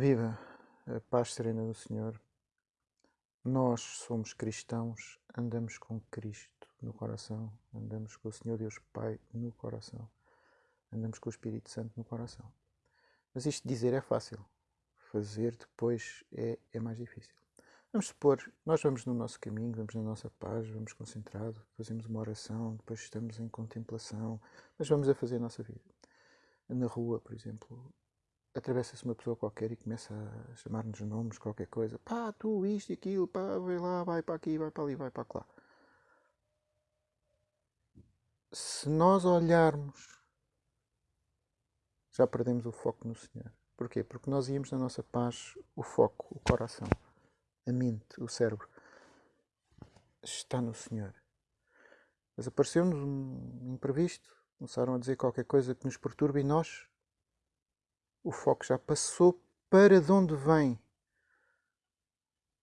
Viva a paz serena do Senhor. Nós somos cristãos, andamos com Cristo no coração, andamos com o Senhor Deus Pai no coração, andamos com o Espírito Santo no coração. Mas isto dizer é fácil, fazer depois é, é mais difícil. Vamos supor, nós vamos no nosso caminho, vamos na nossa paz, vamos concentrado, fazemos uma oração, depois estamos em contemplação, mas vamos a fazer a nossa vida. Na rua, por exemplo, atravessa-se uma pessoa qualquer e começa a chamar-nos nomes, qualquer coisa. Pá, tu, isto e aquilo, pá, vai lá, vai para aqui, vai para ali, vai para lá. Se nós olharmos, já perdemos o foco no Senhor. Porquê? Porque nós íamos na nossa paz, o foco, o coração, a mente, o cérebro, está no Senhor. Mas apareceu-nos um imprevisto, começaram a dizer qualquer coisa que nos perturba e nós o foco já passou para de onde vem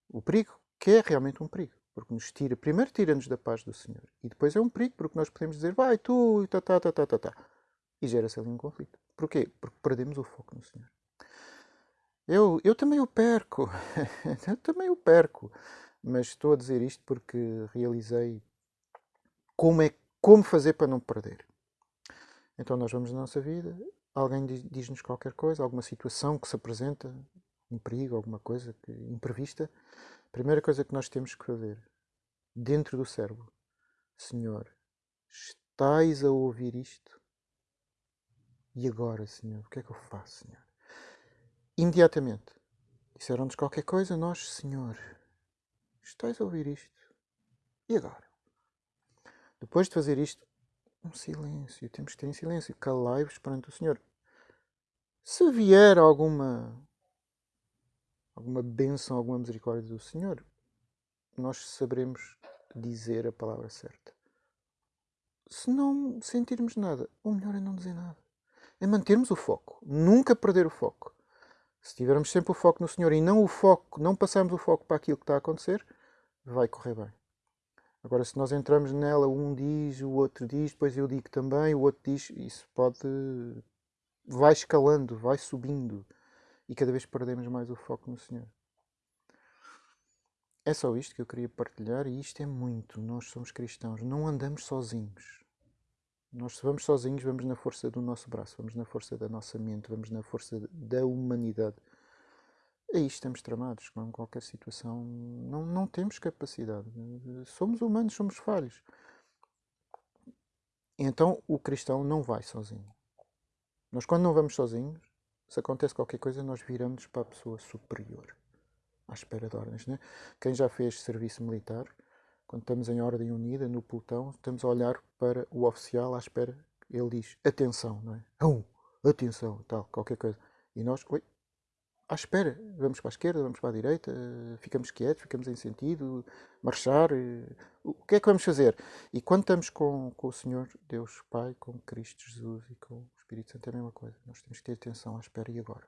o perigo, que é realmente um perigo, porque nos tira, primeiro tira-nos da paz do Senhor, e depois é um perigo, porque nós podemos dizer, vai tu, e tá, tá, tá, tá, tá, tá. E gera-se ali um conflito. Porquê? Porque perdemos o foco no Senhor. Eu, eu também o perco, eu também o perco, mas estou a dizer isto porque realizei como, é, como fazer para não perder. Então nós vamos na nossa vida alguém diz-nos qualquer coisa, alguma situação que se apresenta, um perigo, alguma coisa que, imprevista, a primeira coisa que nós temos que fazer, dentro do cérebro, Senhor, estais a ouvir isto? E agora, Senhor, o que é que eu faço, Senhor? Imediatamente, disseram-nos qualquer coisa, nós, Senhor, estais a ouvir isto? E agora? Depois de fazer isto, um silêncio, temos que ter em silêncio, calai-vos perante o Senhor. Se vier alguma alguma bênção, alguma misericórdia do Senhor, nós saberemos dizer a palavra certa. Se não sentirmos nada, o melhor é não dizer nada. É mantermos o foco, nunca perder o foco. Se tivermos sempre o foco no Senhor e não o foco, não passarmos o foco para aquilo que está a acontecer, vai correr bem. Agora, se nós entramos nela, um diz, o outro diz, depois eu digo também, o outro diz, isso pode. vai escalando, vai subindo e cada vez perdemos mais o foco no Senhor. É só isto que eu queria partilhar e isto é muito. Nós somos cristãos, não andamos sozinhos. Nós, se vamos sozinhos, vamos na força do nosso braço, vamos na força da nossa mente, vamos na força da humanidade aí estamos tramados com qualquer situação. Não, não temos capacidade. Somos humanos, somos falhos. Então o cristão não vai sozinho. Nós, quando não vamos sozinhos, se acontece qualquer coisa, nós viramos para a pessoa superior, à espera de ordens. Né? Quem já fez serviço militar, quando estamos em ordem unida, no pelotão, estamos a olhar para o oficial à espera. Ele diz atenção, não é? Um, atenção, tal, qualquer coisa. E nós, oi, à espera. Vamos para a esquerda, vamos para a direita, ficamos quietos, ficamos em sentido, marchar. Eh, o que é que vamos fazer? E quando estamos com, com o Senhor, Deus Pai, com Cristo Jesus e com o Espírito Santo, é a mesma coisa. Nós temos que ter atenção à espera e agora.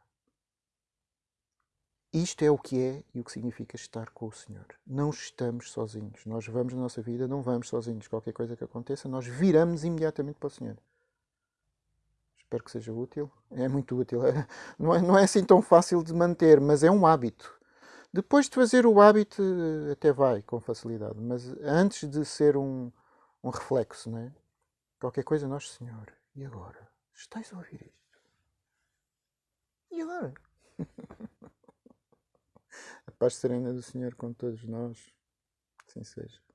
Isto é o que é e o que significa estar com o Senhor. Não estamos sozinhos. Nós vamos na nossa vida, não vamos sozinhos. Qualquer coisa que aconteça, nós viramos imediatamente para o Senhor. Espero que seja útil. É muito útil. Não, é, não é assim tão fácil de manter, mas é um hábito. Depois de fazer o hábito, até vai com facilidade. Mas antes de ser um, um reflexo, não é? Qualquer coisa, nós, Senhor, e agora? Estás a ouvir isto? E agora? a paz serena do Senhor com todos nós. Assim seja.